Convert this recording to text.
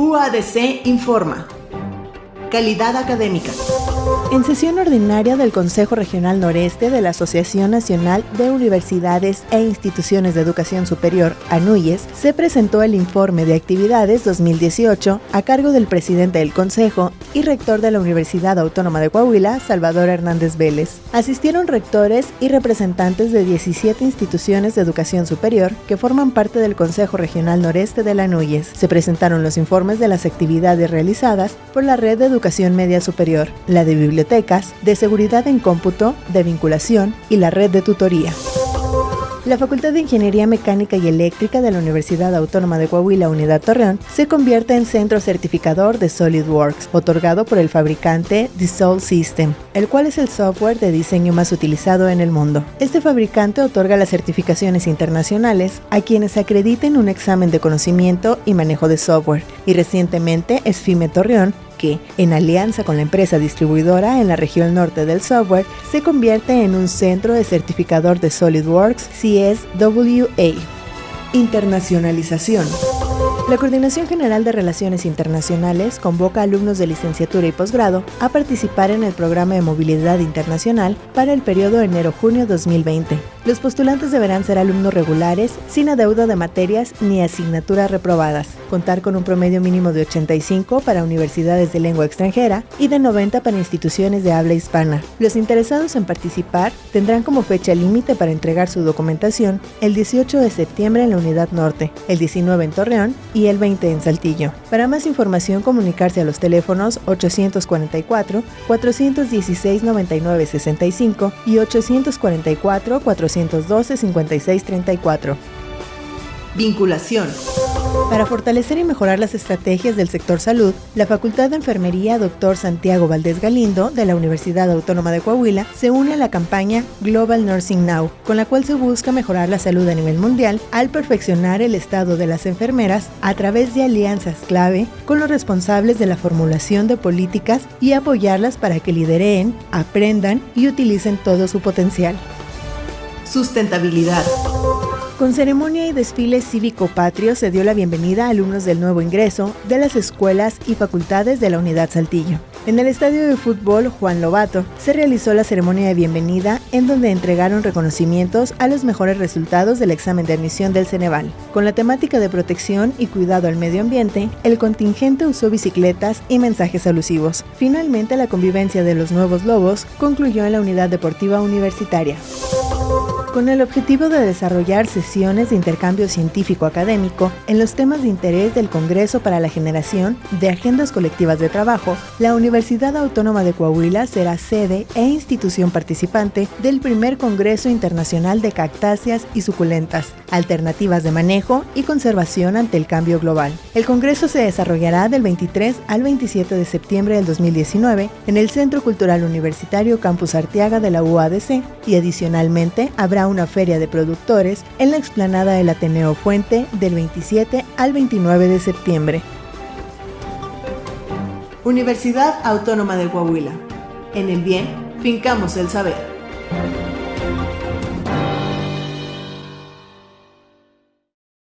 UADC informa. Calidad académica. En sesión ordinaria del Consejo Regional Noreste de la Asociación Nacional de Universidades e Instituciones de Educación Superior, ANUYES, se presentó el informe de actividades 2018 a cargo del presidente del Consejo y rector de la Universidad Autónoma de Coahuila, Salvador Hernández Vélez. Asistieron rectores y representantes de 17 instituciones de educación superior que forman parte del Consejo Regional Noreste de la ANUYES. Se presentaron los informes de las actividades realizadas por la Red de Educación Media Superior, la de bibliotecas, de seguridad en cómputo, de vinculación y la red de tutoría. La Facultad de Ingeniería Mecánica y Eléctrica de la Universidad Autónoma de Coahuila Unidad Torreón se convierte en centro certificador de SolidWorks, otorgado por el fabricante Dassault System, el cual es el software de diseño más utilizado en el mundo. Este fabricante otorga las certificaciones internacionales a quienes acrediten un examen de conocimiento y manejo de software, y recientemente Esfime Torreón que, en alianza con la empresa distribuidora en la región norte del software, se convierte en un centro de certificador de SolidWorks CSWA. Internacionalización. La Coordinación General de Relaciones Internacionales convoca a alumnos de licenciatura y posgrado a participar en el programa de movilidad internacional para el periodo enero-junio 2020. Los postulantes deberán ser alumnos regulares, sin adeudo de materias ni asignaturas reprobadas, contar con un promedio mínimo de 85 para universidades de lengua extranjera y de 90 para instituciones de habla hispana. Los interesados en participar tendrán como fecha límite para entregar su documentación el 18 de septiembre en la Unidad Norte, el 19 en Torreón y el 20 en Saltillo. Para más información, comunicarse a los teléfonos 844 416 9965 y 844 412 5634. Vinculación. Para fortalecer y mejorar las estrategias del sector salud, la Facultad de Enfermería Dr. Santiago Valdés Galindo de la Universidad Autónoma de Coahuila se une a la campaña Global Nursing Now, con la cual se busca mejorar la salud a nivel mundial al perfeccionar el estado de las enfermeras a través de alianzas clave con los responsables de la formulación de políticas y apoyarlas para que lideren, aprendan y utilicen todo su potencial. Sustentabilidad. Con ceremonia y desfile cívico-patrio se dio la bienvenida a alumnos del nuevo ingreso de las escuelas y facultades de la Unidad Saltillo. En el estadio de fútbol Juan Lobato se realizó la ceremonia de bienvenida en donde entregaron reconocimientos a los mejores resultados del examen de admisión del Ceneval. Con la temática de protección y cuidado al medio ambiente, el contingente usó bicicletas y mensajes alusivos. Finalmente, la convivencia de los nuevos lobos concluyó en la unidad deportiva universitaria con el objetivo de desarrollar sesiones de intercambio científico-académico en los temas de interés del Congreso para la generación de agendas colectivas de trabajo, la Universidad Autónoma de Coahuila será sede e institución participante del primer Congreso Internacional de Cactáceas y Suculentas, alternativas de manejo y conservación ante el cambio global. El Congreso se desarrollará del 23 al 27 de septiembre del 2019 en el Centro Cultural Universitario Campus Arteaga de la UADC y adicionalmente una feria de productores en la explanada del Ateneo Fuente del 27 al 29 de septiembre. Universidad Autónoma de Coahuila. En el bien, fincamos el saber.